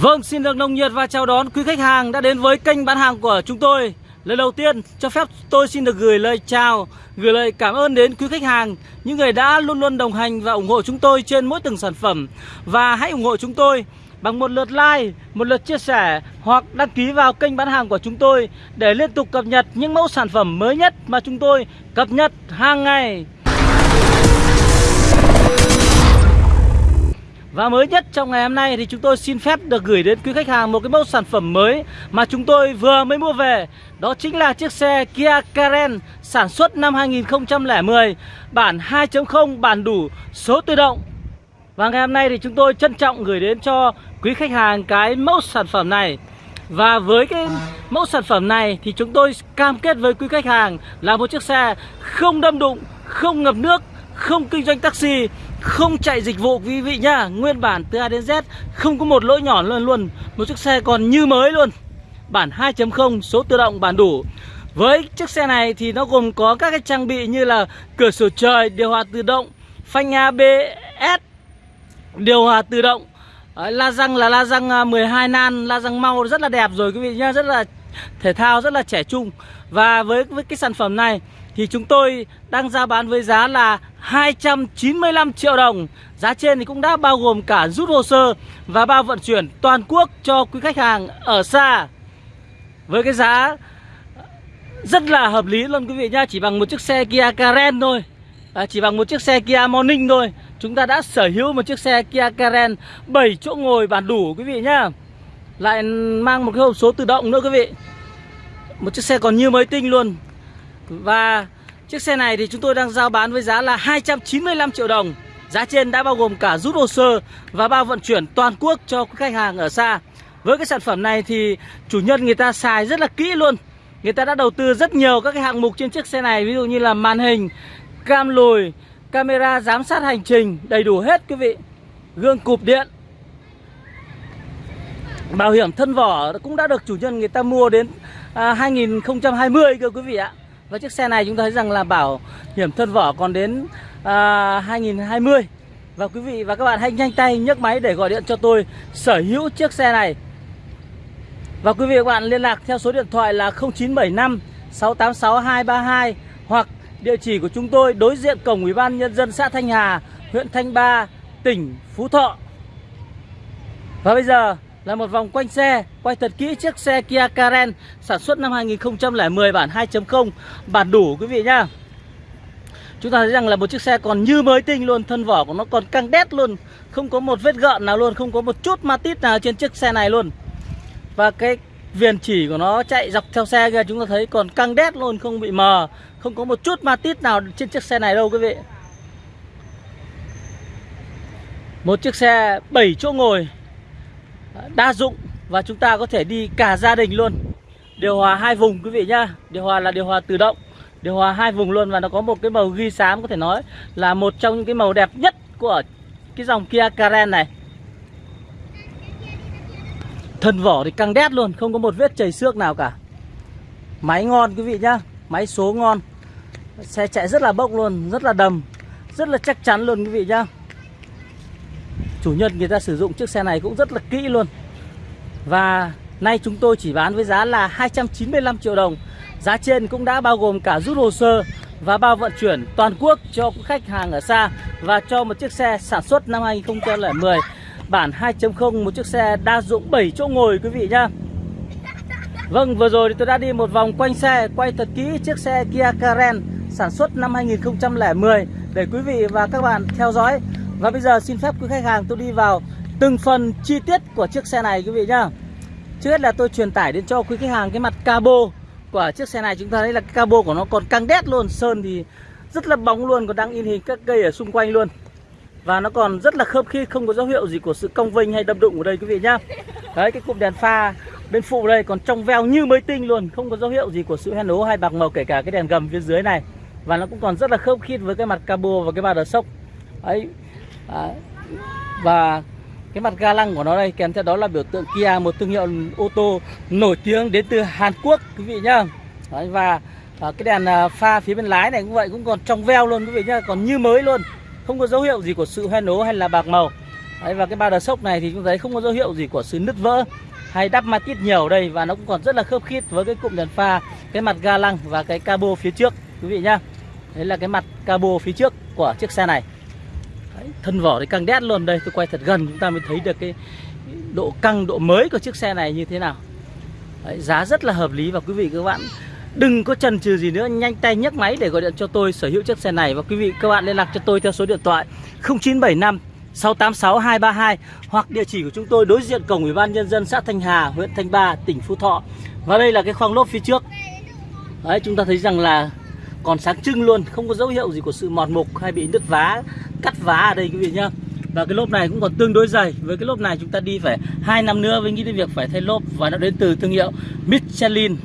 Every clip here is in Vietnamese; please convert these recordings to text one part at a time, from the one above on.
Vâng, xin được nồng nhiệt và chào đón quý khách hàng đã đến với kênh bán hàng của chúng tôi. Lần đầu tiên, cho phép tôi xin được gửi lời chào, gửi lời cảm ơn đến quý khách hàng, những người đã luôn luôn đồng hành và ủng hộ chúng tôi trên mỗi từng sản phẩm. Và hãy ủng hộ chúng tôi bằng một lượt like, một lượt chia sẻ hoặc đăng ký vào kênh bán hàng của chúng tôi để liên tục cập nhật những mẫu sản phẩm mới nhất mà chúng tôi cập nhật hàng ngày. Và mới nhất trong ngày hôm nay thì chúng tôi xin phép được gửi đến quý khách hàng một cái mẫu sản phẩm mới mà chúng tôi vừa mới mua về. Đó chính là chiếc xe Kia Karen sản xuất năm 2010, bản 2.0 bản đủ số tự động. Và ngày hôm nay thì chúng tôi trân trọng gửi đến cho quý khách hàng cái mẫu sản phẩm này. Và với cái mẫu sản phẩm này thì chúng tôi cam kết với quý khách hàng là một chiếc xe không đâm đụng, không ngập nước, không kinh doanh taxi không chạy dịch vụ quý vị nhá. Nguyên bản từ A đến Z Không có một lỗi nhỏ luôn luôn. Một chiếc xe còn như mới luôn. Bản 2.0 số tự động bản đủ. Với chiếc xe này thì nó gồm có các cái trang bị như là Cửa sổ trời, điều hòa tự động Phanh ABS Điều hòa tự động. La răng là la răng à, 12 nan La răng mau rất là đẹp rồi quý vị nhá. Rất là thể thao, rất là trẻ trung. Và với, với cái sản phẩm này thì chúng tôi đang ra bán với giá là 295 triệu đồng. Giá trên thì cũng đã bao gồm cả rút hồ sơ và bao vận chuyển toàn quốc cho quý khách hàng ở xa. Với cái giá rất là hợp lý luôn quý vị nhá, chỉ bằng một chiếc xe Kia Karen thôi. À, chỉ bằng một chiếc xe Kia Morning thôi Chúng ta đã sở hữu một chiếc xe Kia Karen 7 chỗ ngồi bàn đủ quý vị nhá Lại mang một cái hộp số tự động nữa quý vị Một chiếc xe còn như mới tinh luôn và chiếc xe này thì chúng tôi đang giao bán với giá là 295 triệu đồng. Giá trên đã bao gồm cả rút hồ sơ và bao vận chuyển toàn quốc cho khách hàng ở xa. Với cái sản phẩm này thì chủ nhân người ta xài rất là kỹ luôn. Người ta đã đầu tư rất nhiều các cái hạng mục trên chiếc xe này Ví dụ như là màn hình, cam lùi, camera giám sát hành trình Đầy đủ hết quý vị. Gương cụp điện Bảo hiểm thân vỏ cũng đã được chủ nhân người ta mua đến à, 2020 cơ quý vị ạ và chiếc xe này chúng ta thấy rằng là bảo hiểm thân vỏ còn đến à, 2020 Và quý vị và các bạn hãy nhanh tay nhấc máy để gọi điện cho tôi sở hữu chiếc xe này. Và quý vị và các bạn liên lạc theo số điện thoại là 0975 686 232 Hoặc địa chỉ của chúng tôi đối diện cổng Ủy ban Nhân dân xã Thanh Hà, huyện Thanh Ba, tỉnh Phú Thọ. Và bây giờ là một vòng quanh xe, Quay thật kỹ chiếc xe Kia Karen, Sản xuất năm 2010 bản 2.0 Bản đủ, quý vị nhá. Chúng ta thấy rằng là một chiếc xe còn như mới tinh luôn, Thân vỏ của nó còn căng đét luôn. Không có một vết gợn nào luôn, Không có một chút ma tít nào trên chiếc xe này luôn. Và cái viền chỉ của nó chạy dọc theo xe kia, Chúng ta thấy còn căng đét luôn, Không bị mờ. Không có một chút ma tít nào trên chiếc xe này đâu, quý vị. Một chiếc xe 7 chỗ ngồi đa dụng và chúng ta có thể đi cả gia đình luôn. Điều hòa hai vùng quý vị nhá. Điều hòa là điều hòa tự động, điều hòa hai vùng luôn và nó có một cái màu ghi xám có thể nói là một trong những cái màu đẹp nhất của cái dòng Kia Karen này. Thân vỏ thì căng đét luôn, không có một vết chảy xước nào cả. Máy ngon quý vị nhá, máy số ngon. Xe chạy rất là bốc luôn, rất là đầm, rất là chắc chắn luôn quý vị nhá chủ nhân người ta sử dụng chiếc xe này cũng rất là kỹ luôn. Và nay chúng tôi chỉ bán với giá là 295 triệu đồng. Giá trên cũng đã bao gồm cả rút hồ sơ và bao vận chuyển toàn quốc cho khách hàng ở xa Và cho một chiếc xe sản xuất năm 2010 Bản 2.0 một chiếc xe đa dụng 7 chỗ ngồi, quý vị nhá. Vâng vừa rồi thì tôi đã đi một vòng quanh xe, Quay thật kỹ chiếc xe Kia Karen sản xuất năm 2010 Để quý vị và các bạn theo dõi và bây giờ xin phép quý khách hàng tôi đi vào từng phần chi tiết của chiếc xe này quý vị nhá. Trước hết là tôi truyền tải đến cho quý khách hàng cái mặt cabo của chiếc xe này. Chúng ta thấy là cái cabo của nó còn căng đét luôn, Sơn thì rất là bóng luôn, Còn đang in hình các cây ở xung quanh luôn. Và nó còn rất là khớp khi không có dấu hiệu gì của sự cong vênh hay đâm đụng ở đây quý vị nhá. Đấy, cái cụm đèn pha bên phụ đây còn trong veo như mới tinh luôn, Không có dấu hiệu gì của sự hen ố hay bạc màu, kể cả cái đèn gầm phía dưới này. Và nó cũng còn rất là khớp khít với cái mặt cabo và cái ba đờ sốc. Ấy À, và cái mặt ga lăng của nó đây kèm theo đó là biểu tượng Kia một thương hiệu ô tô nổi tiếng đến từ Hàn Quốc quý vị nhá. Đấy, và à, cái đèn à, pha phía bên lái này cũng vậy cũng còn trong veo luôn quý vị nhá còn như mới luôn. Không có dấu hiệu gì của sự hoen ố hay là bạc màu. Đấy, và cái ba đờ sốc này thì chúng thấy không có dấu hiệu gì của sự nứt vỡ hay đắp ma tiết nhiều đây và nó cũng còn rất là khớp khít với cái cụm đèn pha cái mặt ga lăng và cái cabo phía trước quý vị nhá. Đấy là cái mặt cabo phía trước của chiếc xe này đấy, thân vỏ thì căng đét luôn đây tôi quay thật gần chúng ta mới thấy được cái độ căng độ mới của chiếc xe này như thế nào đấy, giá rất là hợp lý và quý vị các bạn đừng có chần chừ gì nữa nhanh tay nhấc máy để gọi điện cho tôi sở hữu chiếc xe này và quý vị các bạn liên lạc cho tôi theo số điện thoại 0975 686 232 hoặc địa chỉ của chúng tôi đối diện cổng Ủy ban nhân dân xã Thanh Hà, huyện Thanh Ba, tỉnh Phú Thọ. Và đây là cái khoang lốp phía trước. Đấy, chúng ta thấy rằng là còn sáng trưng luôn, không có dấu hiệu gì của sự mọt mục hay bị nứt vá, cắt vá ở đây quý vị nhá. Và cái lốp này cũng còn tương đối dày. Với cái lốp này chúng ta đi phải hai năm nữa với nghĩ đến việc phải thay lốp và nó đến từ thương hiệu Michelin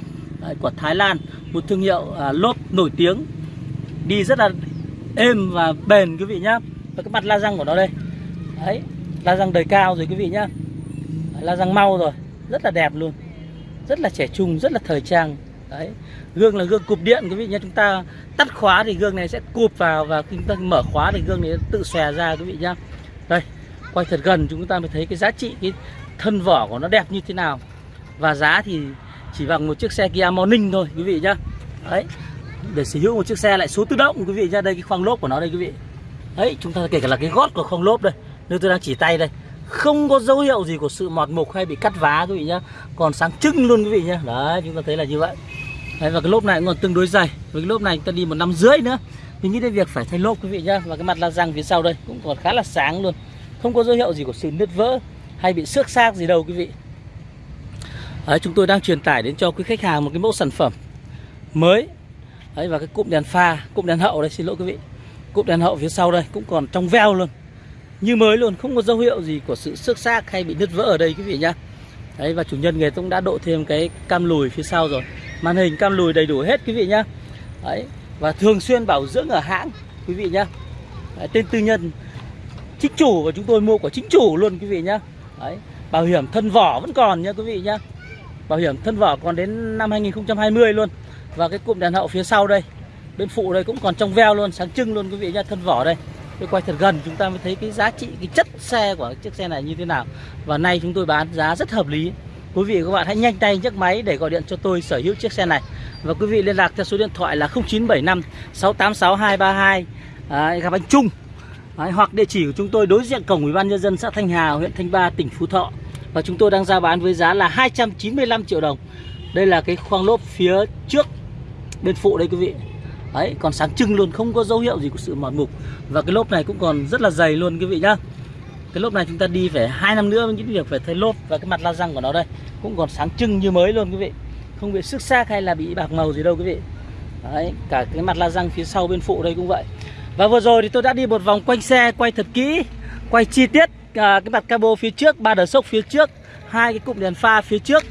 của Thái Lan, một thương hiệu à, lốp nổi tiếng. Đi rất là êm và bền quý vị nhá. Và cái mặt la răng của nó đây đấy la răng đời cao rồi quý vị nhá la răng mau rồi rất là đẹp luôn rất là trẻ trung rất là thời trang đấy. Gương là gương cụp điện, quý vị nhé. Chúng ta tắt khóa thì gương này sẽ cụp vào và khi chúng ta mở khóa thì gương này tự xòe ra, quý vị nhá. Đây, quay thật gần chúng ta mới thấy cái giá trị, cái thân vỏ của nó đẹp như thế nào. Và giá thì chỉ bằng một chiếc xe Kia Morning thôi, quý vị nhá. Đấy. Để sở hữu một chiếc xe lại số tự động, quý vị nhá. Đây, cái khoang lốp của nó đây, quý vị. Đấy, chúng ta kể cả là cái gót của khoang lốp đây. Nơi tôi đang chỉ tay đây, không có dấu hiệu gì của sự mọt mục hay bị cắt vá, quý vị nhá. Còn sáng trưng luôn, quý vị nhá. Đấy, chúng ta thấy là như vậy đấy, và cái lốp này cũng còn tương đối dày. Với cái lốp này chúng ta đi một năm rưỡi nữa. Mình nghĩ đến việc phải thay lốp quý vị nhá. Và cái mặt la răng phía sau đây cũng còn khá là sáng luôn. Không có dấu hiệu gì của sự nứt vỡ hay bị xước xác gì đâu quý vị. Đấy, chúng tôi đang truyền tải đến cho quý khách hàng một cái mẫu sản phẩm mới. Đấy, và cái cụm đèn pha cụm đèn hậu đây xin lỗi quý vị. Cụm đèn hậu phía sau đây cũng còn trong veo luôn. Như mới luôn không có dấu hiệu gì của sự xước xác hay bị nứt vỡ ở đây quý vị nhá. Đấy và chủ nhân người cũng đã độ thêm cái cam lùi phía sau rồi màn hình cam lùi đầy đủ hết quý vị nhá. Đấy và thường xuyên bảo dưỡng ở hãng quý vị nhá. Đấy, tên tư nhân chính chủ và chúng tôi mua của chính chủ luôn quý vị nhá. Đấy bảo hiểm thân vỏ vẫn còn nhá quý vị nhá. Bảo hiểm thân vỏ còn đến năm 2020 luôn. Và cái cụm đèn hậu phía sau đây bên phụ đây cũng còn trong veo luôn sáng trưng luôn quý vị nhá thân vỏ đây. Tôi quay thật gần chúng ta mới thấy cái giá trị cái chất xe của chiếc xe này như thế nào. Và nay chúng tôi bán giá rất hợp lý quý vị và các bạn hãy nhanh tay nhấc máy để gọi điện cho tôi sở hữu chiếc xe này. Và quý vị liên lạc theo số điện thoại là 0975 686 232 à, gặp anh Trung. Đấy, hoặc địa chỉ của chúng tôi đối diện cổng ủy ban nhân dân xã Thanh Hà huyện Thanh Ba tỉnh Phú Thọ. Và chúng tôi đang giao bán với giá là 295 triệu đồng. Đây là cái khoang lốp phía trước bên phụ đây quý vị. Đấy, còn sáng trưng luôn, không có dấu hiệu gì của sự mòn mục. Và cái lốp này cũng còn rất là dày luôn quý vị nhá. Cái lốp này chúng ta đi phải hai năm nữa những việc phải thay lốp Và cái mặt la răng của nó đây. Cũng còn sáng trưng như mới luôn quý vị. Không bị xước xác hay là bị bạc màu gì đâu quý vị. Đấy, cả cái mặt la răng phía sau bên phụ đây cũng vậy. Và vừa rồi thì tôi đã đi một vòng quanh xe, quay thật kỹ Quay chi tiết à, cái mặt cabo phía trước, ba đờ sốc phía trước hai cái cụm đèn pha phía trước.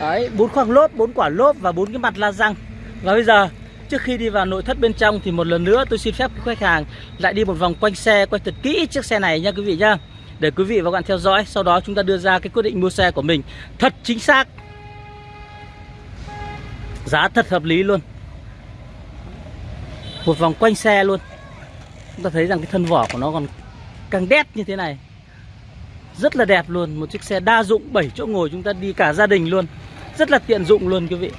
Đấy, bốn khoang lốp, bốn quả lốp và bốn cái mặt la răng. Và bây giờ Trước khi đi vào nội thất bên trong thì một lần nữa tôi xin phép khách hàng lại đi một vòng quanh xe, quay thật kỹ chiếc xe này nha quý vị nhá. Để quý vị và các bạn theo dõi, sau đó chúng ta đưa ra cái quyết định mua xe của mình thật chính xác. Giá thật hợp lý luôn. Một vòng quanh xe luôn. Chúng ta thấy rằng cái thân vỏ của nó còn càng đét như thế này. Rất là đẹp luôn, một chiếc xe đa dụng 7 chỗ ngồi chúng ta đi cả gia đình luôn. Rất là tiện dụng luôn quý vị.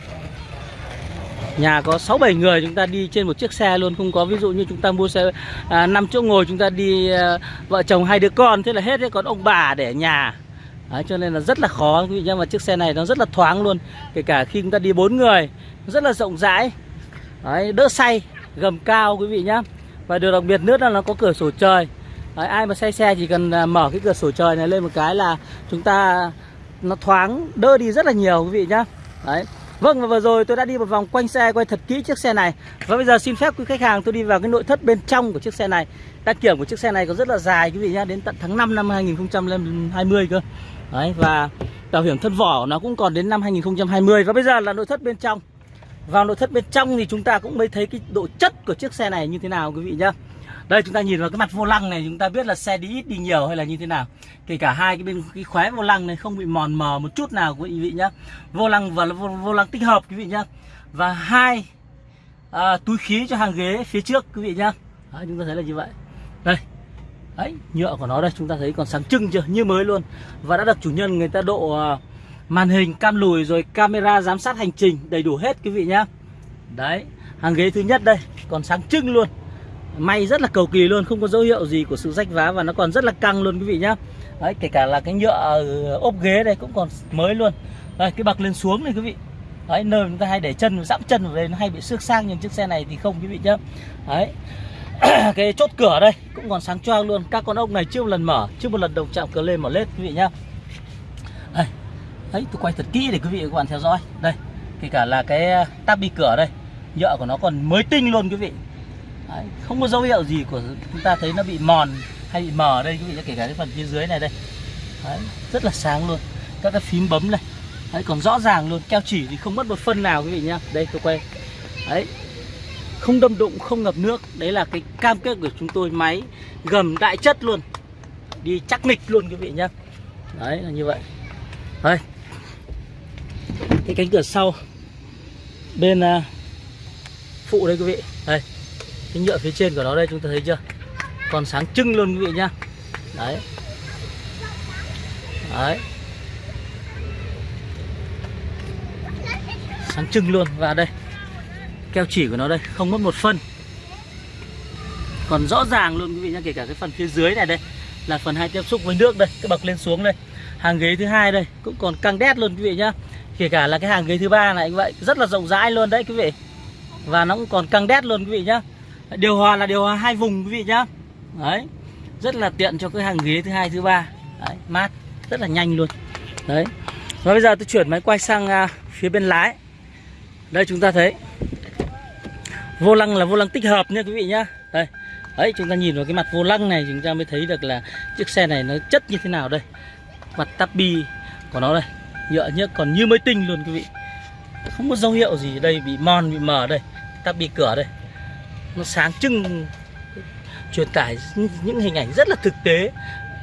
Nhà có 6-7 người chúng ta đi trên một chiếc xe luôn. Không có ví dụ như chúng ta mua xe à, 5 chỗ ngồi chúng ta đi à, vợ chồng hai đứa con Thế là hết đấy. Còn ông bà để nhà. Đấy, cho nên là rất là khó. Quý vị nhé. mà chiếc xe này nó rất là thoáng luôn. Kể cả khi chúng ta đi bốn người rất là rộng rãi. Đấy, đỡ say gầm cao quý vị nhé. và điều đặc biệt nữa là nó có cửa sổ trời. Đấy, ai mà say xe chỉ cần à, mở cái cửa sổ trời này lên một cái là chúng ta nó thoáng đỡ đi rất là nhiều quý vị nhá. Đấy. Vâng và vừa rồi tôi đã đi một vòng quanh xe, quay thật kỹ chiếc xe này. Và bây giờ xin phép quý khách hàng tôi đi vào cái nội thất bên trong của chiếc xe này. Đăng kiểm của chiếc xe này có rất là dài, quý vị nhá, Đến tận tháng 5 năm 2020 cơ. Đấy, và bảo hiểm thân vỏ nó cũng còn đến năm 2020 Và bây giờ là nội thất bên trong. Vào nội thất bên trong thì chúng ta cũng mới thấy cái độ chất của chiếc xe này như thế nào, quý vị nhá đây chúng ta nhìn vào cái mặt vô lăng này chúng ta biết là xe đi ít đi nhiều hay là như thế nào. Kể cả hai cái bên cái khóe vô lăng này không bị mòn mờ một chút nào quý vị nhá. Vô lăng và vô, vô lăng tích hợp quý vị nhá. Và hai à, túi khí cho hàng ghế phía trước quý vị nhá. Đấy, chúng ta thấy là như vậy. Đây. Đấy, nhựa của nó đây chúng ta thấy còn sáng trưng chưa, như mới luôn. Và đã được chủ nhân người ta độ à, màn hình cam lùi rồi camera giám sát hành trình đầy đủ hết quý vị nhá. Đấy, hàng ghế thứ nhất đây, còn sáng trưng luôn. May rất là cầu kỳ luôn, không có dấu hiệu gì của sự rách vá và nó còn rất là căng luôn quý vị nhá. Đấy, kể cả là cái nhựa ốp ghế đây cũng còn mới luôn. Đây, cái bậc lên xuống này quý vị. Đấy, nơi chúng ta hay để chân, dẫm chân vào đây nó hay bị xước sang nhưng chiếc xe này thì không quý vị nhá. Đấy. Cái chốt cửa đây cũng còn sáng choang luôn. Các con ốc này chưa một lần mở chưa một lần đồng chạm cờ lên mở lết quý vị nhá. Đây. Đấy tôi quay thật kỹ để quý vị và các bạn theo dõi. Đây kể cả là cái tabi cửa đây nhựa của nó còn mới tinh luôn quý vị đấy, không có dấu hiệu gì của chúng ta thấy nó bị mòn hay bị mờ đây quý vị kể cả cái phần phía dưới này đây. Đấy, rất là sáng luôn. Các cái phím bấm này. Đấy còn rõ ràng luôn keo chỉ thì không mất một phân nào quý vị nhá. Đây tôi quay. Đấy không đâm đụng không ngập nước. Đấy là cái cam kết của chúng tôi máy gầm đại chất luôn. Đi chắc nịch luôn quý vị nhá. Đấy là như vậy. Đây. Cái cánh cửa sau. Bên uh, phụ đây quý vị. Đây cái nhựa phía trên của nó đây, chúng ta thấy chưa? Còn sáng trưng luôn quý vị nhá. Đấy. Đấy. Sáng trưng luôn, và đây. Keo chỉ của nó đây, không mất một phân. Còn rõ ràng luôn quý vị nhá, kể cả cái phần phía dưới này đây, là phần hai tiếp xúc với nước đây, cái bậc lên xuống đây. Hàng ghế thứ hai đây, cũng còn căng đét luôn quý vị nhá. Kể cả là cái hàng ghế thứ ba này như vậy, rất là rộng rãi luôn đấy quý vị. Và nó cũng còn căng đét luôn quý vị nhá điều hòa là điều hòa hai vùng quý vị nhá. Đấy rất là tiện cho cái hàng ghế thứ hai thứ ba. Đấy, mát rất là nhanh luôn. Đấy. Và bây giờ tôi chuyển máy quay sang à, phía bên lái. Đây chúng ta thấy. Vô lăng là vô lăng tích hợp nha quý vị nhá. Đây. Đấy chúng ta nhìn vào cái mặt vô lăng này chúng ta mới thấy được là chiếc xe này nó chất như thế nào đây. Mặt tabi của nó đây. Nhựa nhớ còn như mới tinh luôn quý vị. Không có dấu hiệu gì đây bị mòn bị mờ đây. Tabi cửa đây nó sáng trưng truyền tải những hình ảnh rất là thực tế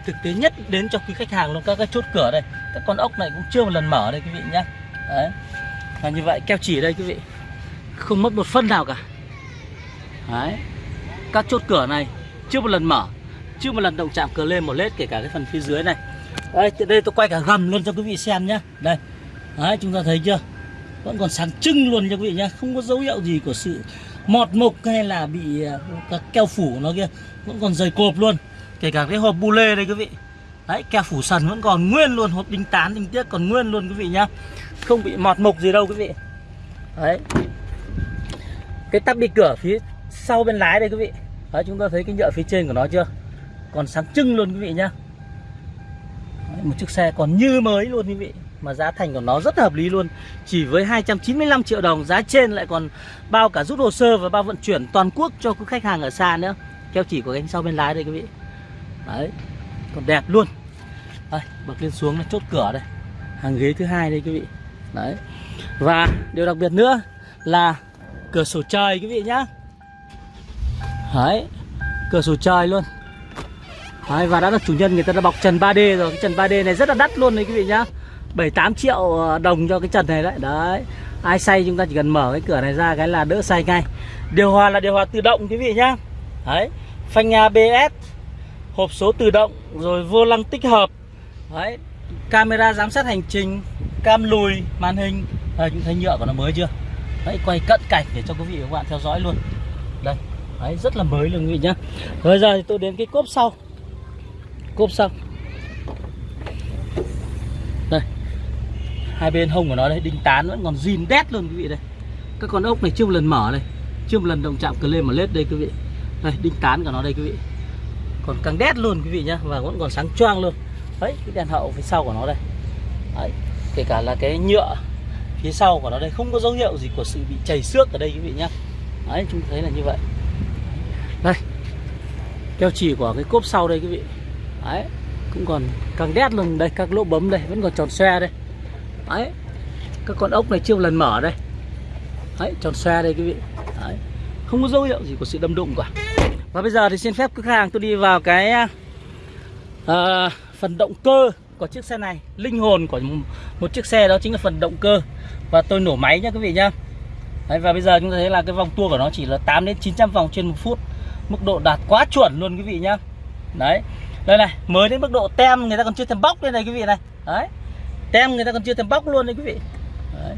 thực tế nhất đến cho quý khách hàng luôn. Các cái chốt cửa đây các con ốc này cũng chưa một lần mở đây quý vị nhá. Đấy và như vậy keo chỉ đây quý vị. Không mất một phân nào cả. Đấy. Các chốt cửa này chưa một lần mở Chưa một lần động chạm cờ lên một lết kể cả cái phần phía dưới này. Đây, đây tôi quay cả gầm luôn cho quý vị xem nhá. Đây Đấy chúng ta thấy chưa? Vẫn còn sáng trưng luôn cho quý vị nhé Không có dấu hiệu gì của sự mọt mục hay là bị ờ, các keo phủ nó kia Vẫn còn dày cộp luôn. Kể cả cái hộp bu lê đây quý vị. Đấy keo phủ sần vẫn còn nguyên luôn Hộp đinh tán đinh tiết còn nguyên luôn quý vị nhá. Không bị mọt mục gì đâu quý vị. Đấy. Cái tắp đi cửa phía sau bên lái đây quý vị. Đấy, chúng ta thấy cái nhựa phía trên của nó chưa? Còn sáng trưng luôn quý vị nhá. Đấy, một chiếc xe còn như mới luôn quý vị mà giá thành của nó rất hợp lý luôn. Chỉ với 295 triệu đồng giá trên lại còn bao cả rút hồ sơ và bao vận chuyển toàn quốc cho quý khách hàng ở xa nữa. Keo chỉ của cánh sau bên lái đây quý vị. Đấy còn đẹp luôn. Đây bật lên xuống là chốt cửa đây. Hàng ghế thứ hai đây quý vị. Đấy. Và điều đặc biệt nữa là cửa sổ trời quý vị nhá. Đấy Cửa sổ trời luôn. Đấy, và đã được chủ nhân người ta đã bọc trần 3D rồi. Cái trần 3D này rất là đắt luôn đấy quý vị nhá. 7-8 triệu ờ, đồng cho cái trần này đấy. Đấy Ai say chúng ta chỉ cần mở cái cửa này ra cái là đỡ say ngay. Điều hòa là điều hòa tự động quý vị nhá. Đấy Phanh ABS Hộp số tự động Rồi vô lăng tích hợp. Đấy Camera giám sát hành trình Cam lùi màn hình. Đây chúng thấy nhựa của nó mới chưa? Đấy quay cận cảnh để cho quý vị và các bạn theo dõi luôn. Đây Đấy, rất là mới luôn quý vị nhá. Bây giờ thì tôi đến cái cốp sau. Cốp sau. Hai bên hông của nó đây, đinh tán vẫn còn zin đét luôn quý vị đây. Các con ốc này chưa một lần mở đây Chưa một lần động chạm cờ lên mà lết đây quý vị. Đây, đinh tán của nó đây quý vị. Còn càng đét luôn quý vị nhá Và vẫn còn sáng choang luôn. Đấy, cái đèn hậu phía sau của nó đây. Đấy, kể cả là cái nhựa phía sau của nó đây không có dấu hiệu gì của sự bị chảy xước ở đây quý vị nhá. Đấy, chúng thấy là như vậy. Đây keo chỉ của cái cốp sau đây quý vị. Đấy cũng còn càng đét luôn đây các lỗ bấm đây vẫn còn tròn xe đây đấy. Các con ốc này chưa một lần mở đây. Đấy tròn xoe đây quý vị. Đấy. Không có dấu hiệu gì của sự đâm đụng cả. Và bây giờ thì xin phép khách hàng tôi đi vào cái uh, phần động cơ của chiếc xe này. Linh hồn của một chiếc xe đó chính là phần động cơ. Và tôi nổ máy nhá quý vị nhá. Đấy, và bây giờ chúng ta thấy là cái vòng tua của nó chỉ là 8 đến 900 vòng trên một phút. Mức độ đạt quá chuẩn luôn quý vị nhá. Đấy. Đây này mới đến mức độ tem người ta còn chưa thèm bóc đây này quý vị này. Đấy tem người ta còn chưa tem bóc luôn đấy quý vị. Đấy.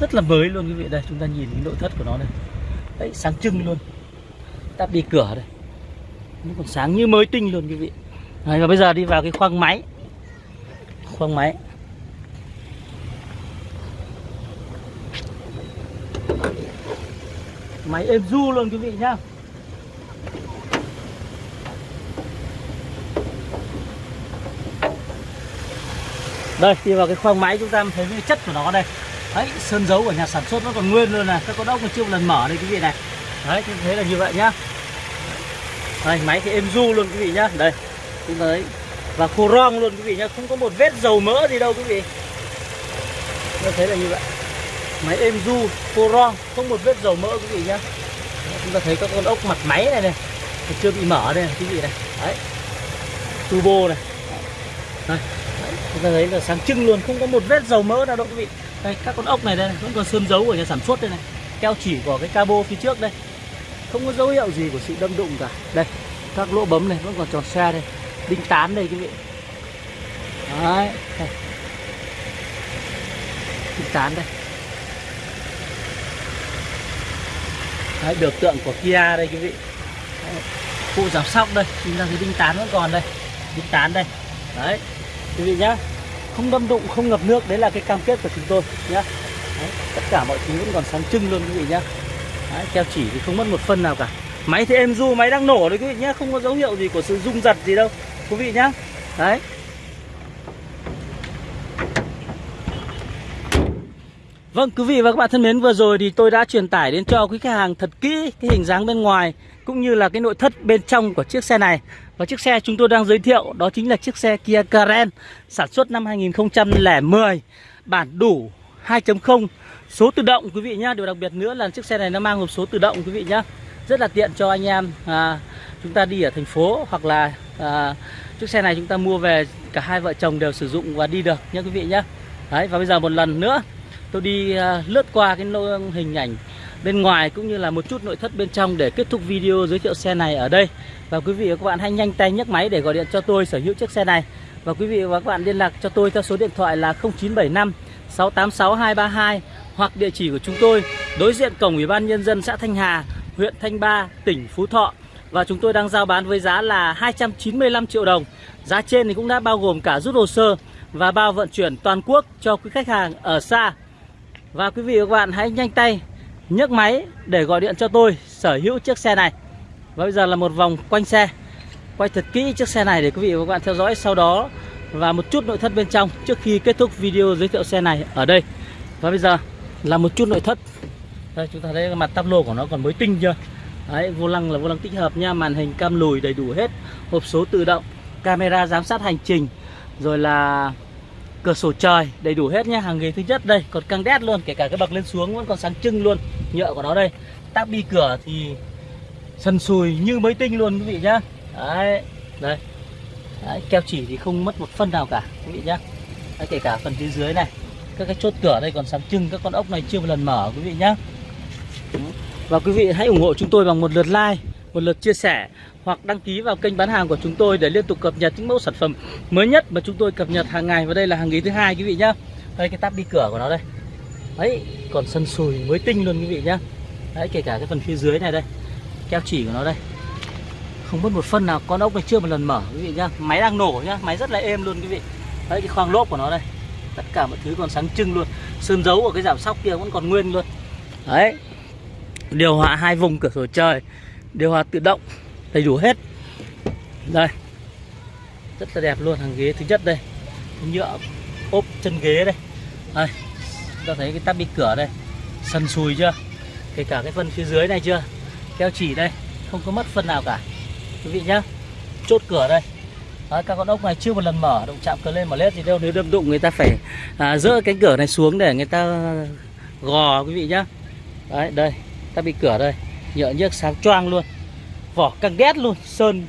rất là mới luôn quý vị. Đây chúng ta nhìn cái nội thất của nó đây. Đấy sáng trưng luôn. Ta đi cửa đây. Nó còn sáng như mới tinh luôn quý vị. Đấy, và bây giờ đi vào cái khoang máy. Khoang máy. Máy êm du luôn quý vị nhá. Đây đi vào cái khoang máy chúng ta thấy cái chất của nó đây. Đấy sơn dấu của nhà sản xuất nó còn nguyên luôn này. Các con ốc còn chưa một lần mở đây quý vị này. Đấy chúng thấy là như vậy nhá. Đây máy thì êm du luôn quý vị nhá. Đây chúng thấy. Và khô rong luôn quý vị nhá. Không có một vết dầu mỡ gì đâu quý vị. Nó thấy là như vậy. Máy êm du khô rong không một vết dầu mỡ quý vị nhá. Chúng ta thấy các con ốc mặt máy này này. Chưa bị mở đây này, quý vị này. Đấy turbo này đây chúng ta thấy là sáng trưng luôn không có một vết dầu mỡ nào đâu quý vị. Đây các con ốc này đây vẫn còn sơn dấu của nhà sản xuất đây này. Keo chỉ của cái cabo phía trước đây. Không có dấu hiệu gì của sự đâm đụng cả. Đây các lỗ bấm này vẫn còn tròn xe đây. Đinh tán đây quý vị. Đấy đây. đinh tán đây. Đấy, biểu tượng của Kia đây quý vị. Cụ phụ giảm sóc đây. Chúng ta thấy đinh tán vẫn còn đây. Đinh tán đây. Đấy quý vị nhá. Không đâm đụng không ngập nước đấy là cái cam kết của chúng tôi nhá. Đấy, tất cả mọi thứ vẫn còn sáng trưng luôn quý vị nhá. Đấy, keo chỉ thì không mất một phân nào cả. Máy thì êm du máy đang nổ đấy quý vị nhá không có dấu hiệu gì của sự rung giật gì đâu quý vị nhá. Đấy. Vâng quý vị và các bạn thân mến vừa rồi thì tôi đã truyền tải đến cho quý khách hàng thật kỹ cái hình dáng bên ngoài cũng như là cái nội thất bên trong của chiếc xe này. Và chiếc xe chúng tôi đang giới thiệu đó chính là chiếc xe Kia Karen sản xuất năm 2010 bản đủ 2.0 số tự động quý vị nhá. Điều đặc biệt nữa là chiếc xe này nó mang hộp số tự động quý vị nhá. Rất là tiện cho anh em à, chúng ta đi ở thành phố hoặc là à, chiếc xe này chúng ta mua về cả hai vợ chồng đều sử dụng và đi được nhá quý vị nhá. Đấy và bây giờ một lần nữa tôi đi à, lướt qua cái hình ảnh bên ngoài cũng như là một chút nội thất bên trong để kết thúc video giới thiệu xe này ở đây và quý vị và các bạn hãy nhanh tay nhấc máy để gọi điện cho tôi sở hữu chiếc xe này và quý vị và các bạn liên lạc cho tôi theo số điện thoại là 0975 686 232 hoặc địa chỉ của chúng tôi đối diện cổng Ủy ban nhân dân xã Thanh Hà, huyện Thanh Ba, tỉnh Phú Thọ và chúng tôi đang giao bán với giá là 295 triệu đồng. Giá trên thì cũng đã bao gồm cả rút hồ sơ và bao vận chuyển toàn quốc cho quý khách hàng ở xa. Và quý vị và các bạn hãy nhanh tay nhấc máy để gọi điện cho tôi sở hữu chiếc xe này. Và bây giờ là một vòng quanh xe. Quay thật kỹ chiếc xe này để quý vị và các bạn theo dõi sau đó và một chút nội thất bên trong trước khi kết thúc video giới thiệu xe này ở đây. Và bây giờ là một chút nội thất. Đây chúng ta thấy cái mặt tắp lô của nó còn mới tinh chưa? Đấy, vô lăng là vô lăng tích hợp nha, màn hình cam lùi đầy đủ hết, hộp số tự động, camera giám sát hành trình, rồi là cửa sổ trời đầy đủ hết nhá hàng ghế thứ nhất đây còn căng đét luôn kể cả cái bậc lên xuống vẫn còn sáng trưng luôn nhựa của nó đây. Táp bi cửa thì sần sùi như mới tinh luôn quý vị nhá. Đấy đây. Đấy, keo chỉ thì không mất một phân nào cả quý vị nhá. Đấy, kể cả phần phía dưới này các cái chốt cửa đây còn sáng trưng các con ốc này chưa một lần mở quý vị nhá. Và quý vị hãy ủng hộ chúng tôi bằng một lượt like một lượt chia sẻ hoặc đăng ký vào kênh bán hàng của chúng tôi để liên tục cập nhật những mẫu sản phẩm mới nhất mà chúng tôi cập nhật hàng ngày. Và đây là hàng ghế thứ hai, quý vị nhá. Đây, cái tắp đi cửa của nó đây. Đấy, còn sân sùi mới tinh luôn, quý vị nhá. Đấy, kể cả cái phần phía dưới này đây, keo chỉ của nó đây. Không mất một phân nào, con ốc này chưa một lần mở, quý vị nhá. Máy đang nổ nhá, máy rất là êm luôn, quý vị. Đấy, cái khoang lốp của nó đây. Tất cả mọi thứ còn sáng trưng luôn. Sơn dấu của cái giảm sóc kia vẫn còn nguyên luôn. Đấy, điều hòa hai vùng cửa sổ trời điều hòa tự động đầy đủ hết. Đây. Rất là đẹp luôn hàng ghế thứ nhất đây. Nhựa ốp chân ghế đây. Đây. Ta thấy cái tắp bị cửa đây. Sần sùi chưa? Kể cả cái phần phía dưới này chưa? Keo chỉ đây. Không có mất phần nào cả. Quý vị nhá. Chốt cửa đây. Đấy, các con ốc này chưa một lần mở động chạm cờ lên mở lết gì đâu. Nếu đâm đụng người ta phải à, dỡ cánh cửa này xuống để người ta gò quý vị nhá. Đấy đây. Ta bị cửa đây nhựa nhớt sáng choang luôn. Vỏ căng đét luôn sơn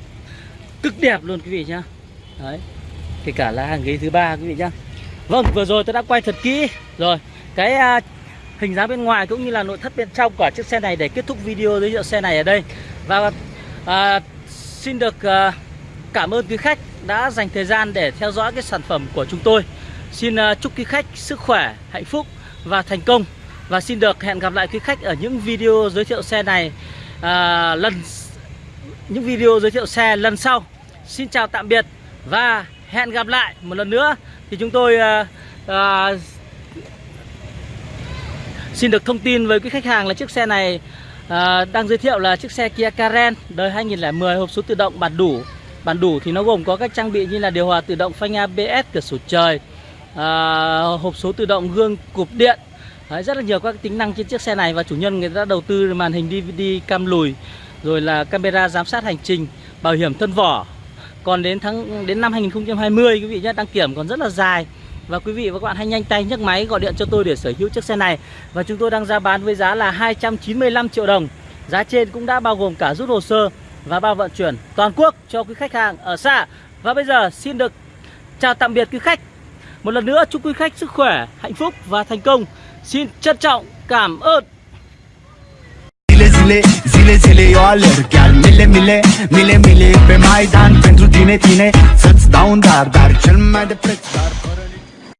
cực đẹp luôn quý vị nhá. Đấy kể cả là hàng ghế thứ ba quý vị nhá. Vâng vừa rồi tôi đã quay thật kỹ. Rồi cái à, hình dáng bên ngoài cũng như là nội thất bên trong của chiếc xe này để kết thúc video giới thiệu xe này ở đây. Và à, Xin được à, cảm ơn quý khách đã dành thời gian để theo dõi cái sản phẩm của chúng tôi. Xin à, chúc quý khách sức khỏe, hạnh phúc và thành công. Và xin được hẹn gặp lại quý khách ở những video giới thiệu xe này à, lần những video giới thiệu xe lần sau. Xin chào tạm biệt và hẹn gặp lại một lần nữa. Thì chúng tôi à, à, xin được thông tin với quý khách hàng là chiếc xe này à, đang giới thiệu là chiếc xe Kia Karen đời 2010 hộp số tự động bản đủ. Bản đủ thì nó gồm có các trang bị như là điều hòa tự động phanh ABS cửa sổ trời à, hộp số tự động gương cụp điện Đấy, rất là nhiều các tính năng trên chiếc xe này và chủ nhân người ta đầu tư màn hình DVD cam lùi rồi là camera giám sát hành trình bảo hiểm thân vỏ. Còn đến tháng đến năm 2020 quý vị nhé đăng kiểm còn rất là dài. Và quý vị và các bạn hãy nhanh tay nhấc máy gọi điện cho tôi để sở hữu chiếc xe này. Và chúng tôi đang ra bán với giá là 295 triệu đồng. Giá trên cũng đã bao gồm cả rút hồ sơ và bao vận chuyển toàn quốc cho quý khách hàng ở xa. Và bây giờ xin được chào tạm biệt quý khách. Một lần nữa chúc quý khách sức khỏe, hạnh phúc và thành công. Xin trân trọng cảm ơn. Zile zile, zile zile eu alerg Chiar mile mile, mile mile Pe Maidan. Pentru tine, tine Să-ți dau un dar, dar cel mai de preț dar